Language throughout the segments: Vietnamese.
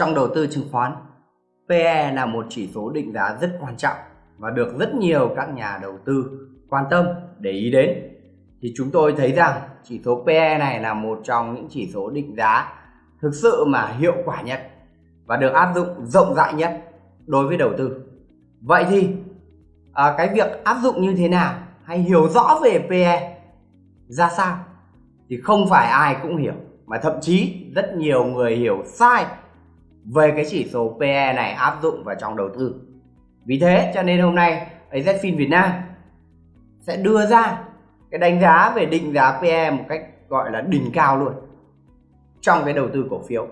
Trong đầu tư chứng khoán, PE là một chỉ số định giá rất quan trọng và được rất nhiều các nhà đầu tư quan tâm để ý đến. Thì chúng tôi thấy rằng chỉ số PE này là một trong những chỉ số định giá thực sự mà hiệu quả nhất và được áp dụng rộng rãi nhất đối với đầu tư. Vậy thì à, cái việc áp dụng như thế nào hay hiểu rõ về PE ra sao thì không phải ai cũng hiểu mà thậm chí rất nhiều người hiểu sai về cái chỉ số PE này áp dụng vào trong đầu tư. Vì thế cho nên hôm nay AZFIN Việt Nam sẽ đưa ra cái đánh giá về định giá PE một cách gọi là đỉnh cao luôn trong cái đầu tư cổ phiếu.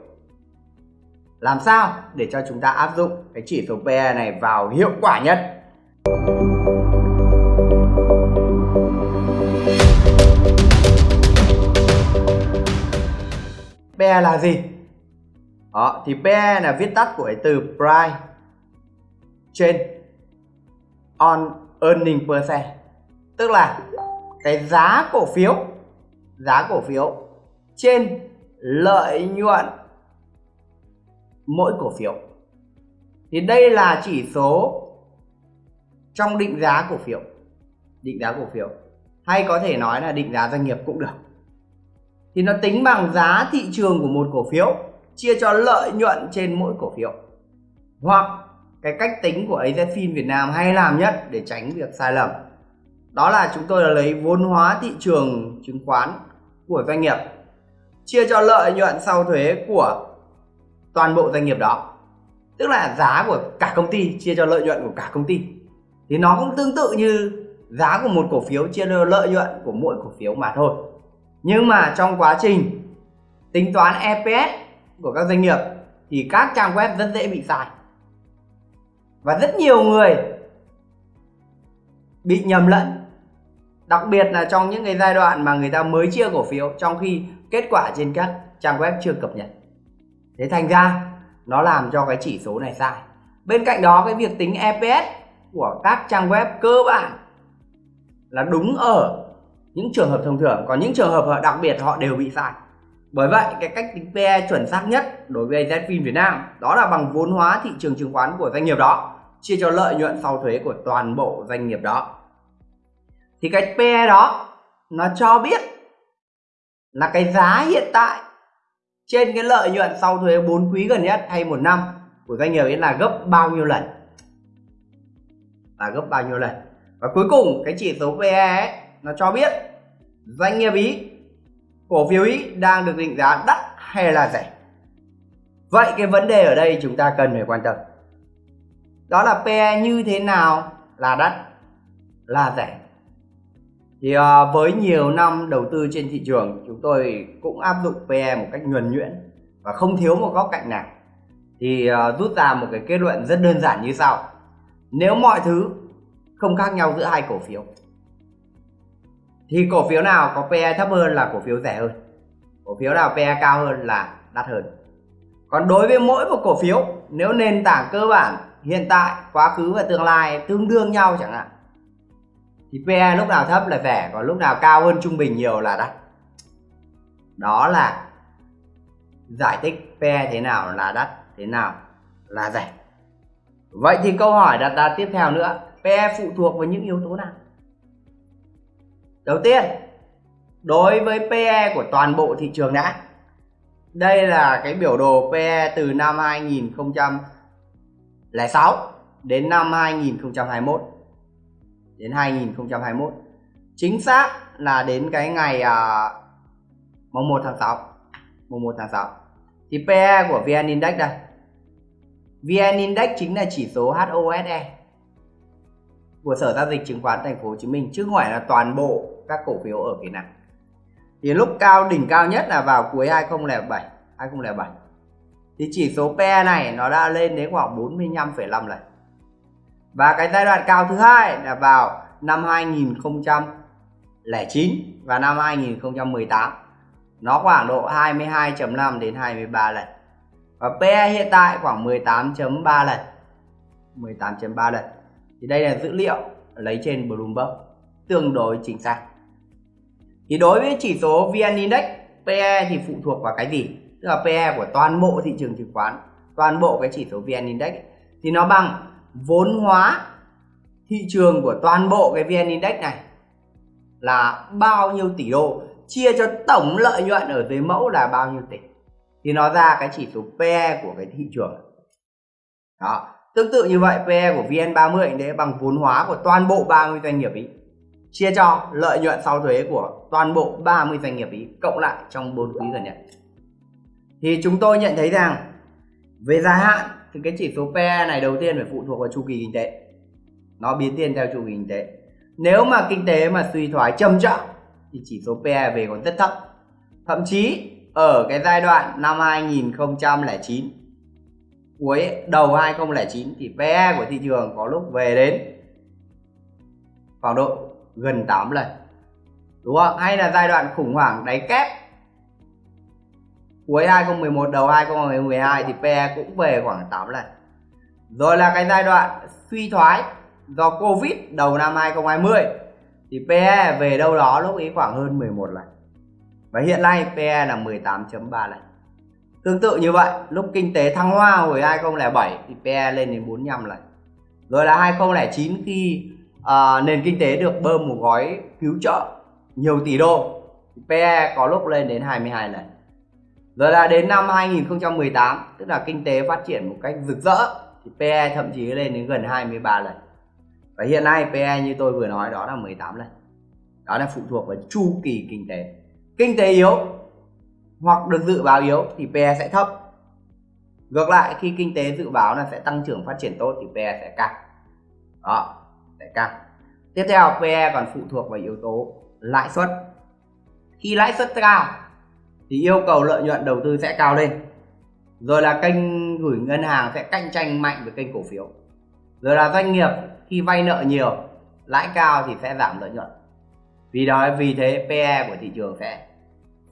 Làm sao để cho chúng ta áp dụng cái chỉ số PE này vào hiệu quả nhất? PE là gì? Đó, thì PE là viết tắt của cái từ price trên on earning per share. Tức là cái giá cổ phiếu, giá cổ phiếu trên lợi nhuận mỗi cổ phiếu. Thì đây là chỉ số trong định giá cổ phiếu. Định giá cổ phiếu hay có thể nói là định giá doanh nghiệp cũng được. Thì nó tính bằng giá thị trường của một cổ phiếu chia cho lợi nhuận trên mỗi cổ phiếu. Hoặc cái cách tính của AZFIN Việt Nam hay làm nhất để tránh việc sai lầm. Đó là chúng tôi là lấy vốn hóa thị trường chứng khoán của doanh nghiệp, chia cho lợi nhuận sau thuế của toàn bộ doanh nghiệp đó. Tức là giá của cả công ty chia cho lợi nhuận của cả công ty. Thì nó cũng tương tự như giá của một cổ phiếu chia cho lợi nhuận của mỗi cổ phiếu mà thôi. Nhưng mà trong quá trình tính toán EPS của các doanh nghiệp thì các trang web rất dễ bị sai. Và rất nhiều người bị nhầm lẫn. Đặc biệt là trong những cái giai đoạn mà người ta mới chia cổ phiếu trong khi kết quả trên các trang web chưa cập nhật. Thế thành ra, nó làm cho cái chỉ số này sai. Bên cạnh đó, cái việc tính EPS của các trang web cơ bản là đúng ở những trường hợp thông thường. Còn những trường hợp đặc biệt họ đều bị sai bởi vậy cái cách tính PE chuẩn xác nhất đối với AZFIN Việt Nam đó là bằng vốn hóa thị trường chứng khoán của doanh nghiệp đó chia cho lợi nhuận sau thuế của toàn bộ doanh nghiệp đó. Thì cái PE đó nó cho biết là cái giá hiện tại trên cái lợi nhuận sau thuế 4 quý gần nhất hay một năm của doanh nghiệp ấy là gấp bao nhiêu lần. Là gấp bao nhiêu lần. Và cuối cùng cái chỉ số PE ấy, nó cho biết doanh nghiệp ý cổ phiếu ý đang được định giá đắt hay là rẻ? Vậy cái vấn đề ở đây chúng ta cần phải quan tâm. Đó là PE như thế nào là đắt, là rẻ? Thì ờ, với nhiều năm đầu tư trên thị trường, chúng tôi cũng áp dụng PE một cách nhuần nhuyễn và không thiếu một góc cạnh nào. Thì ờ, rút ra một cái kết luận rất đơn giản như sau. Nếu mọi thứ không khác nhau giữa hai cổ phiếu thì cổ phiếu nào có PE thấp hơn là cổ phiếu rẻ hơn? Cổ phiếu nào PE cao hơn là đắt hơn? Còn đối với mỗi một cổ phiếu, nếu nền tảng cơ bản hiện tại, quá khứ và tương lai tương đương nhau chẳng hạn, thì PE lúc nào thấp là rẻ, còn lúc nào cao hơn trung bình nhiều là đắt. Đó là giải thích PE thế nào là đắt, thế nào là rẻ. Vậy thì câu hỏi đặt ra tiếp theo nữa PE phụ thuộc vào những yếu tố nào? Đầu tiên đối với PE của toàn bộ thị trường đã đây là cái biểu đồ PE từ năm 2006 đến năm 2021 đến 2021 chính xác là đến cái ngày à, mùng 1 tháng 6 mùng 1 tháng 6 thì PE của VN Index đây. VN Index chính là chỉ số HOSE của Sở giao dịch chứng khoán Thành phố Hồ Chí Minh chứ không phải là toàn bộ các cổ phiếu ở Việt Nam. Thì lúc cao đỉnh cao nhất là vào cuối 2007, 2007. Thì chỉ số PE này nó đã lên đến khoảng 45,5 lần. Và cái giai đoạn cao thứ hai là vào năm 2009 và năm 2018. Nó khoảng độ 22.5 đến 23 lần. Và PE hiện tại khoảng 18.3 lần. 18.3 lần thì đây là dữ liệu lấy trên Bloomberg tương đối chính xác. Thì đối với chỉ số VN Index PE thì phụ thuộc vào cái gì? Tức là PE của toàn bộ thị trường chứng khoán toàn bộ cái chỉ số VN Index. Ấy, thì nó bằng vốn hóa thị trường của toàn bộ cái VN Index này là bao nhiêu tỷ đô chia cho tổng lợi nhuận ở dưới mẫu là bao nhiêu tỷ. Thì nó ra cái chỉ số PE của cái thị trường. Đó tương tự như vậy PE của VN30 đấy, bằng vốn hóa của toàn bộ 30 doanh nghiệp ý, chia cho lợi nhuận sau thuế của toàn bộ 30 doanh nghiệp ý, cộng lại trong 4 quý gần nhất. Thì chúng tôi nhận thấy rằng, về dài hạn, thì cái chỉ số PE này đầu tiên phải phụ thuộc vào chu kỳ kinh tế. Nó biến thiên theo chu kỳ kinh tế. Nếu mà kinh tế mà suy thoái trầm trọng thì chỉ số PE về còn rất thấp. Thậm chí, ở cái giai đoạn năm 2009 cuối đầu 2009 thì PE của thị trường có lúc về đến khoảng độ gần 8 lần. Đúng không? Hay là giai đoạn khủng hoảng đáy kép cuối 2011 đầu 2012 thì PE cũng về khoảng 8 lần. Rồi là cái giai đoạn suy thoái do Covid đầu năm 2020 thì PE về đâu đó lúc ấy khoảng hơn 11 lần. Và hiện nay PE là 18.3 lần tương tự như vậy lúc kinh tế thăng hoa hồi 2007 thì PE lên đến 45 lần. Rồi là 2009 khi uh, nền kinh tế được bơm một gói cứu trợ nhiều tỷ đô thì PE có lúc lên đến 22 lần. Rồi là đến năm 2018 tức là kinh tế phát triển một cách rực rỡ thì PE thậm chí lên đến gần 23 lần. Và hiện nay PE như tôi vừa nói đó là 18 lần. Đó là phụ thuộc vào chu kỳ kinh tế. Kinh tế yếu hoặc được dự báo yếu thì PE sẽ thấp. Ngược lại, khi kinh tế dự báo là sẽ tăng trưởng phát triển tốt thì PE sẽ cao đó, sẽ cao tiếp theo PE còn phụ thuộc vào yếu tố lãi suất. Khi lãi suất cao thì yêu cầu lợi nhuận đầu tư sẽ cao lên. Rồi là kênh gửi ngân hàng sẽ cạnh tranh mạnh với kênh cổ phiếu. Rồi là doanh nghiệp khi vay nợ nhiều, lãi cao thì sẽ giảm lợi nhuận. Vì đó, vì thế PE của thị trường sẽ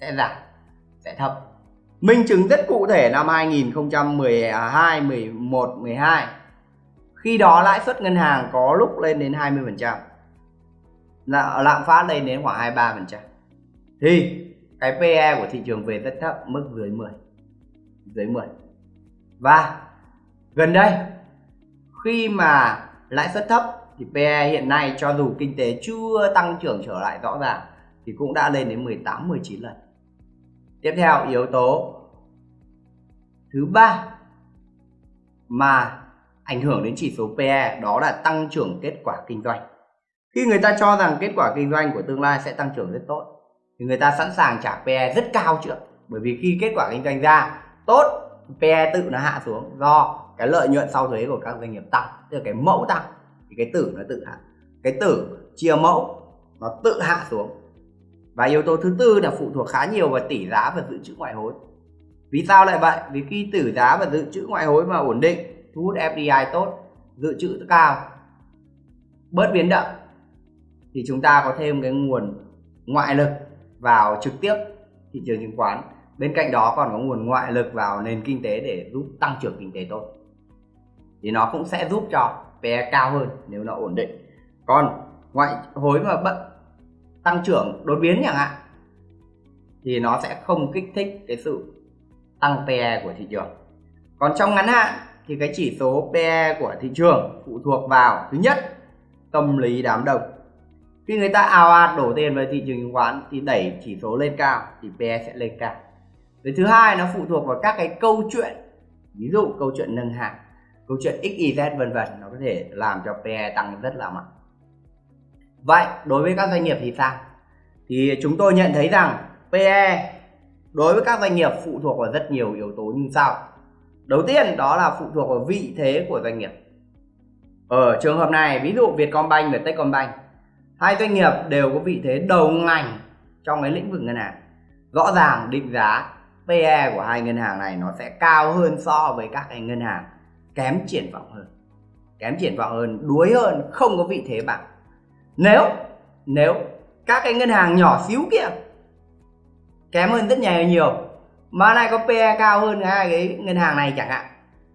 sẽ giảm sẽ thấp minh chứng rất cụ thể năm 2012 11 12 khi đó lãi suất ngân hàng có lúc lên đến 20% là lạm phát lên đến khoảng 23% thì cái PE của thị trường về rất thấp, mức dưới 10 dưới 10 và gần đây, khi mà lãi suất thấp thì PE hiện nay cho dù kinh tế chưa tăng trưởng trở lại rõ ràng thì cũng đã lên đến 18 19 lần. Tiếp theo, yếu tố thứ ba mà ảnh hưởng đến chỉ số PE đó là tăng trưởng kết quả kinh doanh. Khi người ta cho rằng kết quả kinh doanh của tương lai sẽ tăng trưởng rất tốt, thì người ta sẵn sàng trả PE rất cao chưa bởi vì khi kết quả kinh doanh ra, tốt PE tự nó hạ xuống do cái lợi nhuận sau thuế của các doanh nghiệp tăng, tức là cái mẫu tăng, thì cái tử nó tự hạ. Cái tử chia mẫu, nó tự hạ xuống và yếu tố thứ tư là phụ thuộc khá nhiều vào tỷ giá và dự trữ ngoại hối. Vì sao lại vậy? Vì khi tỷ giá và dự trữ ngoại hối mà ổn định, thu hút FDI tốt, dự trữ cao, bớt biến động, thì chúng ta có thêm cái nguồn ngoại lực vào trực tiếp thị trường chứng khoán. Bên cạnh đó còn có nguồn ngoại lực vào nền kinh tế để giúp tăng trưởng kinh tế tốt. Thì nó cũng sẽ giúp cho PE cao hơn nếu nó ổn định. Còn ngoại hối mà bận tăng trưởng, đột biến chẳng hạn, thì nó sẽ không kích thích cái sự tăng PE của thị trường. Còn trong ngắn hạn thì cái chỉ số PE của thị trường phụ thuộc vào, thứ nhất, tâm lý đám đông. Khi người ta ào ạt đổ tiền vào thị trường chứng khoán thì đẩy chỉ số lên cao thì PE sẽ lên cao. Cái thứ hai, nó phụ thuộc vào các cái câu chuyện, ví dụ câu chuyện nâng hạng, câu chuyện XYZ vân vân, nó có thể làm cho PE tăng rất là mạnh vậy, đối với các doanh nghiệp thì sao? Thì chúng tôi nhận thấy rằng PE đối với các doanh nghiệp phụ thuộc vào rất nhiều yếu tố như sau. Đầu tiên, đó là phụ thuộc vào vị thế của doanh nghiệp. Ở trường hợp này, ví dụ Vietcombank và Techcombank, hai doanh nghiệp đều có vị thế đầu ngành trong cái lĩnh vực ngân hàng. Rõ ràng định giá PE của hai ngân hàng này nó sẽ cao hơn so với các cái ngân hàng kém triển vọng hơn. Kém triển vọng hơn, đuối hơn, không có vị thế bằng nếu nếu các cái ngân hàng nhỏ xíu kia kém hơn rất nhiều nhiều mà lại có PE cao hơn hai cái ngân hàng này chẳng hạn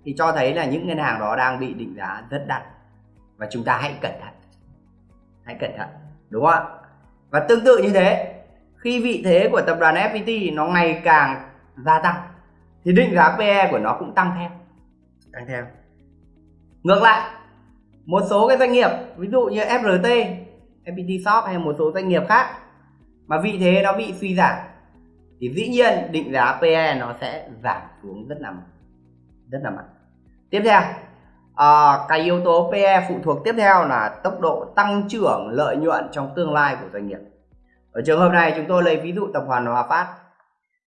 thì cho thấy là những ngân hàng đó đang bị định giá rất đắt. Và chúng ta hãy cẩn thận hãy cẩn thận đúng không ạ? Và tương tự như thế khi vị thế của tập đoàn FPT nó ngày càng gia tăng thì định giá PE của nó cũng tăng theo. Tăng theo. Ngược lại một số cái doanh nghiệp ví dụ như FRT FPT Shop hay một số doanh nghiệp khác. Mà vị thế nó bị suy giảm thì dĩ nhiên định giá PE nó sẽ giảm xuống rất là rất là mạnh. Tiếp theo à, cái yếu tố PE phụ thuộc tiếp theo là tốc độ tăng trưởng lợi nhuận trong tương lai của doanh nghiệp. Ở trường hợp này chúng tôi lấy ví dụ tập đoàn Hòa Phát.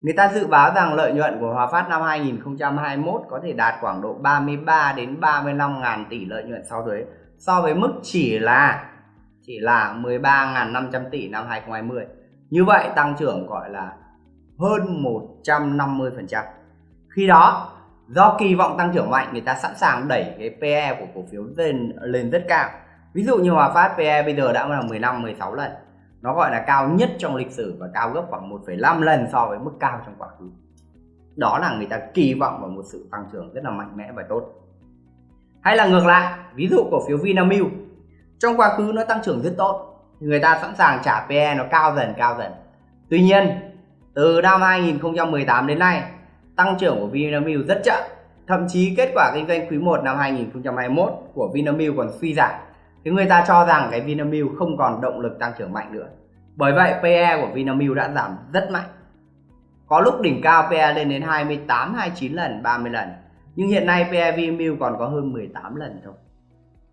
Người ta dự báo rằng lợi nhuận của Hòa Phát năm 2021 có thể đạt khoảng độ 33 đến 35 ngàn tỷ lợi nhuận sau thuế so với mức chỉ là chỉ là 13.500 tỷ năm 2020. Như vậy tăng trưởng gọi là hơn 150%. Khi đó do kỳ vọng tăng trưởng mạnh người ta sẵn sàng đẩy cái PE của cổ phiếu lên lên rất cao. Ví dụ như Hòa Phát PE bây giờ đã là 15 16 lần. Nó gọi là cao nhất trong lịch sử và cao gấp khoảng 1,5 lần so với mức cao trong quá khứ. Đó là người ta kỳ vọng vào một sự tăng trưởng rất là mạnh mẽ và tốt. Hay là ngược lại, ví dụ cổ phiếu Vinamilk trong quá khứ nó tăng trưởng rất tốt người ta sẵn sàng trả PE nó cao dần cao dần. Tuy nhiên, từ năm 2018 đến nay, tăng trưởng của Vinamilk rất chậm. Thậm chí kết quả kinh doanh quý 1 năm 2021 của Vinamilk còn suy giảm. Thì người ta cho rằng cái Vinamilk không còn động lực tăng trưởng mạnh nữa. Bởi vậy PE của Vinamilk đã giảm rất mạnh. Có lúc đỉnh cao PE lên đến 28, 29 lần, 30 lần. Nhưng hiện nay PE Vinamilk còn có hơn 18 lần thôi.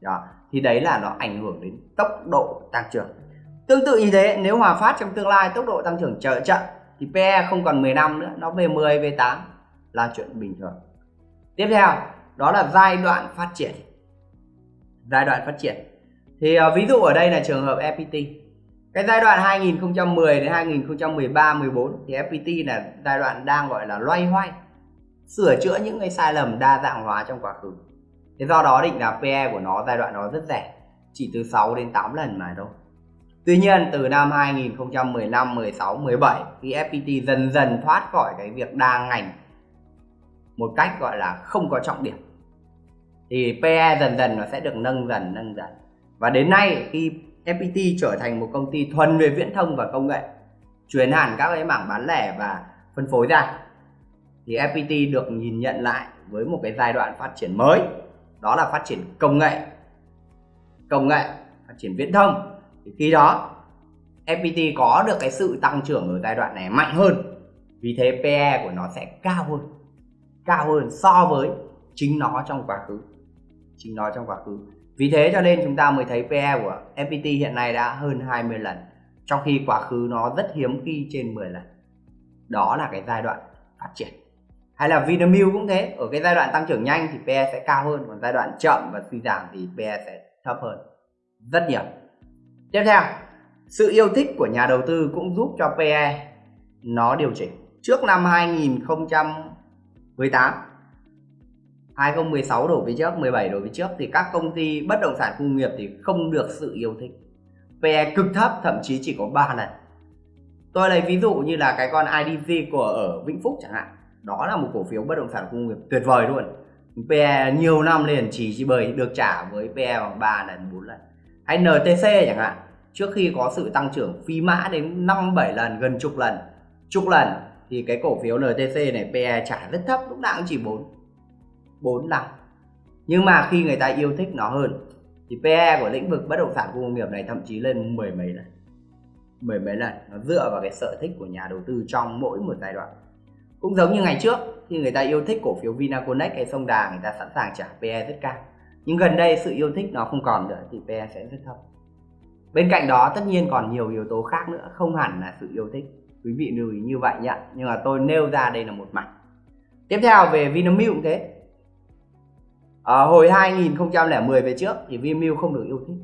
Đó. Thì đấy là nó ảnh hưởng đến tốc độ tăng trưởng. Tương tự như thế, nếu Hòa Phát trong tương lai tốc độ tăng trưởng trở chậm thì PE không còn 15 nữa, nó về 10, về 8 là chuyện bình thường. Tiếp theo, đó là giai đoạn phát triển. Giai đoạn phát triển. Thì uh, ví dụ ở đây là trường hợp FPT. Cái giai đoạn 2010 đến 2013 14 thì FPT là giai đoạn đang gọi là loay hoay sửa chữa những cái sai lầm đa dạng hóa trong quá khứ. Thế do đó định giá PE của nó giai đoạn đó rất rẻ, chỉ từ 6 đến 8 lần mà thôi. Tuy nhiên từ năm 2015, 16, 17 khi FPT dần dần thoát khỏi cái việc đa ngành một cách gọi là không có trọng điểm thì PE dần dần nó sẽ được nâng dần nâng dần và đến nay khi FPT trở thành một công ty thuần về viễn thông và công nghệ chuyển hẳn các cái mảng bán lẻ và phân phối ra thì FPT được nhìn nhận lại với một cái giai đoạn phát triển mới đó là phát triển công nghệ. Công nghệ, phát triển viễn thông. Thì khi đó FPT có được cái sự tăng trưởng ở giai đoạn này mạnh hơn. Vì thế PE của nó sẽ cao hơn. Cao hơn so với chính nó trong quá khứ. Chính nó trong quá khứ. Vì thế cho nên chúng ta mới thấy PE của FPT hiện nay đã hơn 20 lần, trong khi quá khứ nó rất hiếm khi trên 10 lần. Đó là cái giai đoạn phát triển hay là Vinamilk cũng thế. Ở cái giai đoạn tăng trưởng nhanh thì PE sẽ cao hơn. Còn giai đoạn chậm và suy giảm thì PE sẽ thấp hơn. Rất nhiều. Tiếp theo, sự yêu thích của nhà đầu tư cũng giúp cho PE nó điều chỉnh. Trước năm 2018 2016 đổ về trước 17 đổ về trước thì các công ty bất động sản công nghiệp thì không được sự yêu thích. PE cực thấp, thậm chí chỉ có 3 lần. Tôi lấy ví dụ như là cái con IDG của ở Vĩnh Phúc chẳng hạn đó là một cổ phiếu bất động sản công nghiệp tuyệt vời luôn. PE nhiều năm liền chỉ chỉ bởi được trả với PE bằng 3 lần 4 lần. Hay NTC chẳng hạn, trước khi có sự tăng trưởng phi mã đến 5 7 lần, gần chục lần chục lần, thì cái cổ phiếu NTC này PE trả rất thấp, lúc nào cũng chỉ 4 4 năm. Nhưng mà khi người ta yêu thích nó hơn, thì PE của lĩnh vực bất động sản công nghiệp này thậm chí lên mười mấy lần, mười mấy lần. Nó dựa vào cái sở thích của nhà đầu tư trong mỗi một giai đoạn cũng giống như ngày trước, khi người ta yêu thích cổ phiếu Vinaconex hay sông Đà, người ta sẵn sàng trả PE rất cao. Nhưng gần đây sự yêu thích nó không còn nữa thì PE sẽ rất thấp. Bên cạnh đó, tất nhiên còn nhiều yếu tố khác nữa, không hẳn là sự yêu thích. Quý vị lưu ý như vậy nhé nhưng mà tôi nêu ra đây là một mặt tiếp theo về Vinamilk cũng thế. Ở hồi 2010 về trước thì Vinamilk không được yêu thích.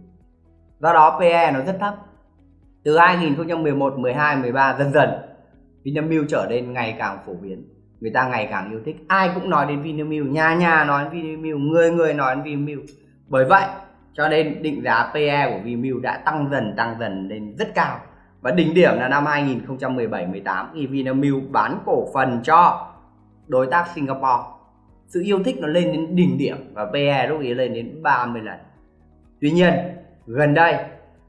Do đó PE nó rất thấp. Từ 2011 12 13 dần dần Vinamilk trở nên ngày càng phổ biến. Người ta ngày càng yêu thích. Ai cũng nói đến Vinamilk, nhà nhà nói đến Vinamilk, người người nói đến Vinamilk. Bởi vậy, cho nên định giá PE của Vinamilk đã tăng dần tăng dần lên rất cao. Và đỉnh điểm là năm 2017-18 khi Vinamilk bán cổ phần cho đối tác Singapore. Sự yêu thích nó lên đến đỉnh điểm và PE lúc ấy lên đến 30 lần. Tuy nhiên, gần đây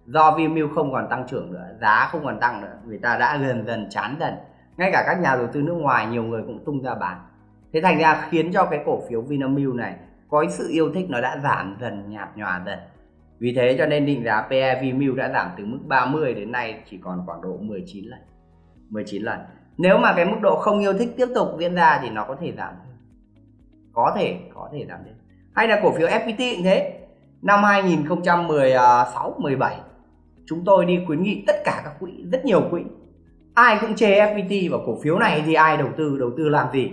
do Vinamilk không còn tăng trưởng nữa, giá không còn tăng nữa người ta đã dần dần chán dần. Ngay cả các nhà đầu tư nước ngoài, nhiều người cũng tung ra bán. Thế thành ra khiến cho cái cổ phiếu Vinamilk này có cái sự yêu thích nó đã giảm dần, nhạt nhòa dần. Vì thế cho nên định giá PE Vinamilk đã giảm từ mức 30 đến nay chỉ còn khoảng độ 19 lần 19 lần. Nếu mà cái mức độ không yêu thích tiếp tục diễn ra thì nó có thể giảm có thể có thể giảm thêm. Hay là cổ phiếu FPT cũng thế. Năm 2016 17 chúng tôi đi khuyến nghị tất cả các quỹ, rất nhiều quỹ. Ai cũng chê FPT và cổ phiếu này thì ai đầu tư đầu tư làm gì?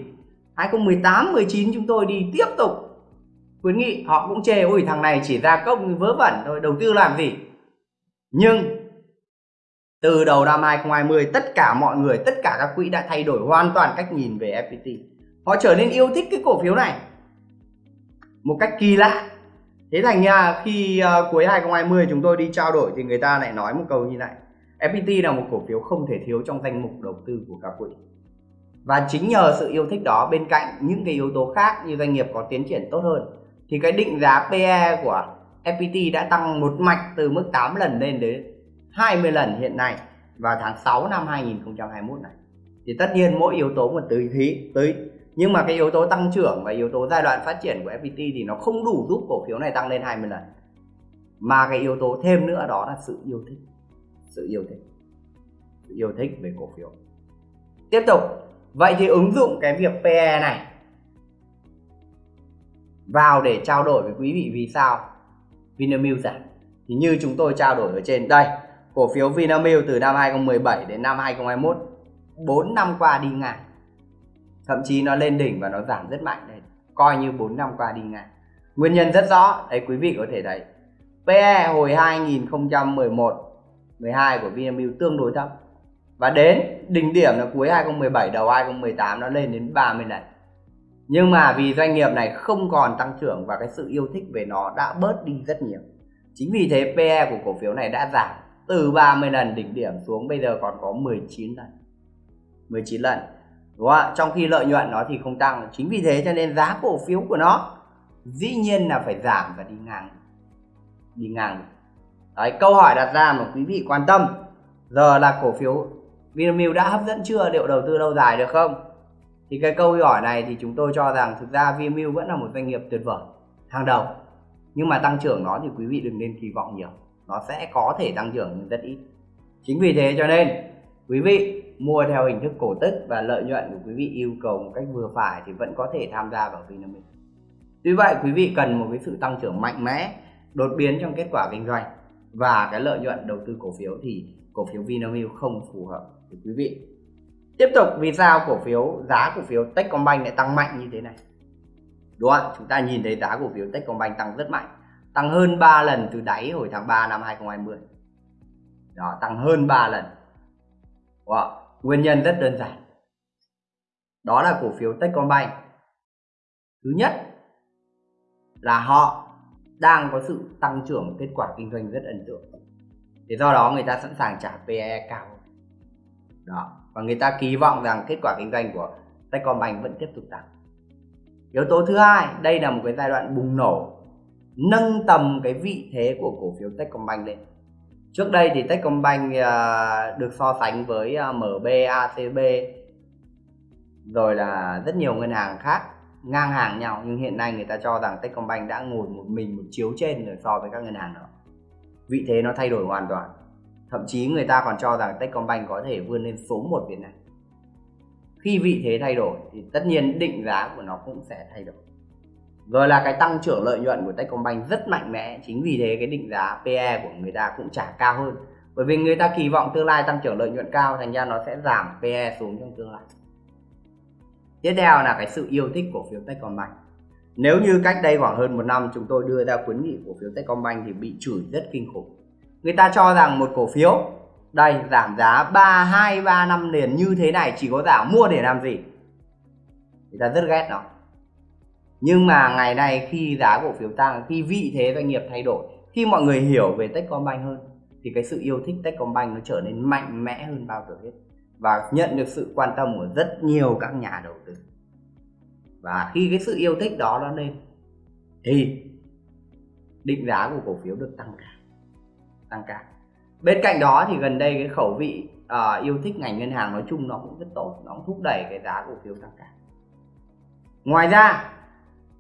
2018 19 chúng tôi đi tiếp tục khuyến nghị. Họ cũng chê, ôi, thằng này chỉ ra công vớ vẩn thôi đầu tư làm gì? Nhưng từ đầu năm 2020 tất cả mọi người, tất cả các quỹ đã thay đổi hoàn toàn cách nhìn về FPT họ trở nên yêu thích cái cổ phiếu này một cách kỳ lạ thế thành ra khi uh, cuối 2020 chúng tôi đi trao đổi thì người ta lại nói một câu như này. FPT là một cổ phiếu không thể thiếu trong danh mục đầu tư của các quỹ. Và chính nhờ sự yêu thích đó bên cạnh những cái yếu tố khác như doanh nghiệp có tiến triển tốt hơn thì cái định giá PE của FPT đã tăng một mạch từ mức 8 lần lên đến 20 lần hiện nay vào tháng 6 năm 2021 này. Thì tất nhiên mỗi yếu tố một tùy thí tới nhưng mà cái yếu tố tăng trưởng và yếu tố giai đoạn phát triển của FPT thì nó không đủ giúp cổ phiếu này tăng lên 20 lần. Mà cái yếu tố thêm nữa đó là sự yêu thích. Sự yêu thích. Sự yêu thích về cổ phiếu. Tiếp tục. Vậy thì ứng dụng cái việc PE này vào để trao đổi với quý vị vì sao? Vinamilk giảm thì như chúng tôi trao đổi ở trên, đây, cổ phiếu Vinamilk từ năm 2017 đến năm 2021 4 năm qua đi ngang thậm chí nó lên đỉnh và nó giảm rất mạnh đây. Coi như 4 năm qua đi ngang. Nguyên nhân rất rõ đấy quý vị có thể thấy. PE hồi 2011 12 của Vinamilk tương đối thấp. Và đến đỉnh điểm là cuối 2017 đầu 2018 nó lên đến 30 lần. Nhưng mà vì doanh nghiệp này không còn tăng trưởng và cái sự yêu thích về nó đã bớt đi rất nhiều. Chính vì thế PE của cổ phiếu này đã giảm từ 30 lần đỉnh điểm xuống bây giờ còn có 19 lần. 19 lần đúng không ạ? Trong khi lợi nhuận nó thì không tăng. Chính vì thế cho nên giá cổ phiếu của nó dĩ nhiên là phải giảm và đi ngang. Đi ngang. Đấy, câu hỏi đặt ra mà quý vị quan tâm. Giờ là cổ phiếu Vinamilk đã hấp dẫn chưa? Liệu đầu tư lâu dài được không? Thì cái câu hỏi này thì chúng tôi cho rằng thực ra Vinamilk vẫn là một doanh nghiệp tuyệt vời, hàng đầu. Nhưng mà tăng trưởng nó thì quý vị đừng nên kỳ vọng nhiều. Nó sẽ có thể tăng trưởng nhưng rất ít. Chính vì thế cho nên, quý vị mua theo hình thức cổ tức và lợi nhuận của quý vị yêu cầu một cách vừa phải thì vẫn có thể tham gia vào Vinamilk. Tuy vậy, quý vị cần một cái sự tăng trưởng mạnh mẽ, đột biến trong kết quả kinh doanh và cái lợi nhuận đầu tư cổ phiếu thì cổ phiếu Vinamilk không phù hợp với quý vị. Tiếp tục, vì sao cổ phiếu, giá cổ phiếu Techcombank lại tăng mạnh như thế này? Đúng không chúng ta nhìn thấy giá cổ phiếu Techcombank tăng rất mạnh, tăng hơn 3 lần từ đáy hồi tháng 3 năm 2020 đó, tăng hơn 3 lần. Wow nguyên nhân rất đơn giản. Đó là cổ phiếu Techcombank. Thứ nhất là họ đang có sự tăng trưởng kết quả kinh doanh rất ấn tượng. Thế do đó người ta sẵn sàng trả PE cao. Đó, và người ta kỳ vọng rằng kết quả kinh doanh của Techcombank vẫn tiếp tục tăng. Yếu tố thứ hai, đây là một cái giai đoạn bùng nổ, nâng tầm cái vị thế của cổ phiếu Techcombank lên trước đây thì Techcombank à, được so sánh với à, MB, ACB rồi là rất nhiều ngân hàng khác ngang hàng nhau. Nhưng hiện nay người ta cho rằng Techcombank đã ngồi một mình một chiếu trên rồi so với các ngân hàng đó. Vị thế nó thay đổi hoàn toàn. Thậm chí người ta còn cho rằng Techcombank có thể vươn lên số 1 Việt Nam. Khi vị thế thay đổi thì tất nhiên định giá của nó cũng sẽ thay đổi rồi là cái tăng trưởng lợi nhuận của Techcombank rất mạnh mẽ. Chính vì thế cái định giá PE của người ta cũng trả cao hơn. Bởi vì người ta kỳ vọng tương lai tăng trưởng lợi nhuận cao, thành ra nó sẽ giảm PE xuống trong tương lai. Tiếp theo là cái sự yêu thích cổ phiếu Techcombank. Nếu như cách đây khoảng hơn một năm, chúng tôi đưa ra khuyến nghị cổ phiếu Techcombank thì bị chửi rất kinh khủng. Người ta cho rằng một cổ phiếu, đây, giảm giá 3 2 3 năm liền như thế này, chỉ có giảm mua để làm gì? Người ta rất ghét nó nhưng mà ngày nay khi giá cổ phiếu tăng khi vị thế doanh nghiệp thay đổi khi mọi người hiểu về Techcombank hơn thì cái sự yêu thích Techcombank nó trở nên mạnh mẽ hơn bao giờ hết. Và nhận được sự quan tâm của rất nhiều các nhà đầu tư. Và khi cái sự yêu thích đó nó lên thì định giá của cổ phiếu được tăng cao tăng cao. Bên cạnh đó thì gần đây cái khẩu vị uh, yêu thích ngành ngân hàng nói chung nó cũng rất tốt nó cũng thúc đẩy cái giá cổ phiếu tăng cao. Ngoài ra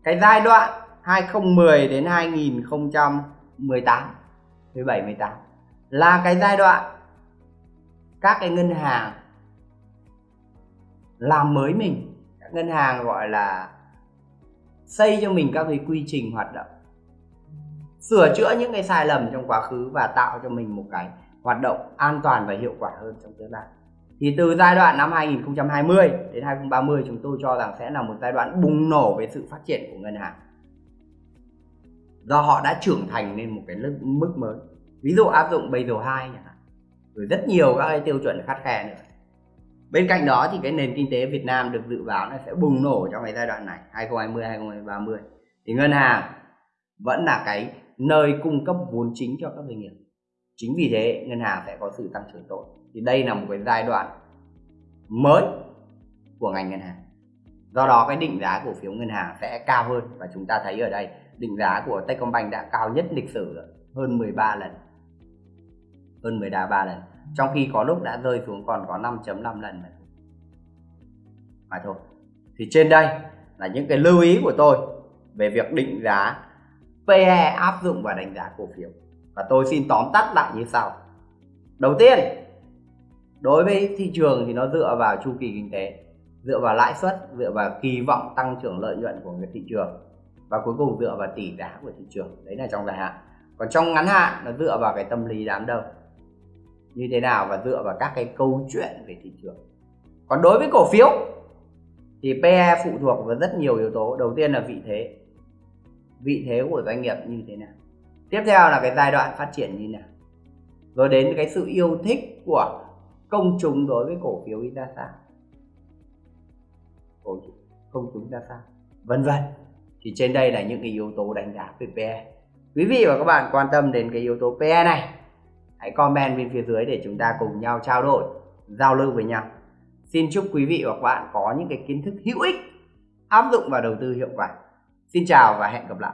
cái giai đoạn 2010 đến 2018 17 18 là cái giai đoạn các cái ngân hàng làm mới mình. Các ngân hàng gọi là xây cho mình các cái quy trình hoạt động. Sửa chữa những cái sai lầm trong quá khứ và tạo cho mình một cái hoạt động an toàn và hiệu quả hơn trong tương lai thì từ giai đoạn năm 2020 đến 2030 chúng tôi cho rằng sẽ là một giai đoạn bùng nổ về sự phát triển của ngân hàng. Do họ đã trưởng thành lên một cái mức mới. Ví dụ áp dụng Basel 2 rồi rất nhiều các cái tiêu chuẩn khắt khe nữa. Bên cạnh đó thì cái nền kinh tế Việt Nam được dự báo là sẽ bùng nổ trong cái giai đoạn này 2020 2030 thì ngân hàng vẫn là cái nơi cung cấp vốn chính cho các doanh nghiệp. Chính vì thế, ngân hàng sẽ có sự tăng trưởng tốt thì đây là một cái giai đoạn mới của ngành ngân hàng. Do đó cái định giá cổ phiếu ngân hàng sẽ cao hơn và chúng ta thấy ở đây định giá của Techcombank đã cao nhất lịch sử rồi, hơn 13 lần. Hơn 13 lần. Trong khi có lúc đã rơi xuống còn có 5.5 lần mà thôi. Thì trên đây là những cái lưu ý của tôi về việc định giá PE áp dụng và đánh giá cổ phiếu. Và tôi xin tóm tắt lại như sau. Đầu tiên đối với thị trường thì nó dựa vào chu kỳ kinh tế, dựa vào lãi suất, dựa vào kỳ vọng tăng trưởng lợi nhuận của người thị trường, và cuối cùng dựa vào tỷ giá của thị trường. Đấy là trong dài hạn. Còn trong ngắn hạn, nó dựa vào cái tâm lý đám đông. Như thế nào? Và dựa vào các cái câu chuyện về thị trường. Còn đối với cổ phiếu, thì PE phụ thuộc vào rất nhiều yếu tố. Đầu tiên là vị thế. Vị thế của doanh nghiệp như thế nào? Tiếp theo là cái giai đoạn phát triển như nào? Rồi đến cái sự yêu thích của công chúng đối với cổ phiếu ra sao cổ công chúng ra sao vân vân. Thì trên đây là những cái yếu tố đánh giá về PE quý vị và các bạn quan tâm đến cái yếu tố PE này, hãy comment bên phía dưới để chúng ta cùng nhau trao đổi, giao lưu với nhau. Xin chúc quý vị và các bạn có những cái kiến thức hữu ích, áp dụng vào đầu tư hiệu quả. Xin chào và hẹn gặp lại.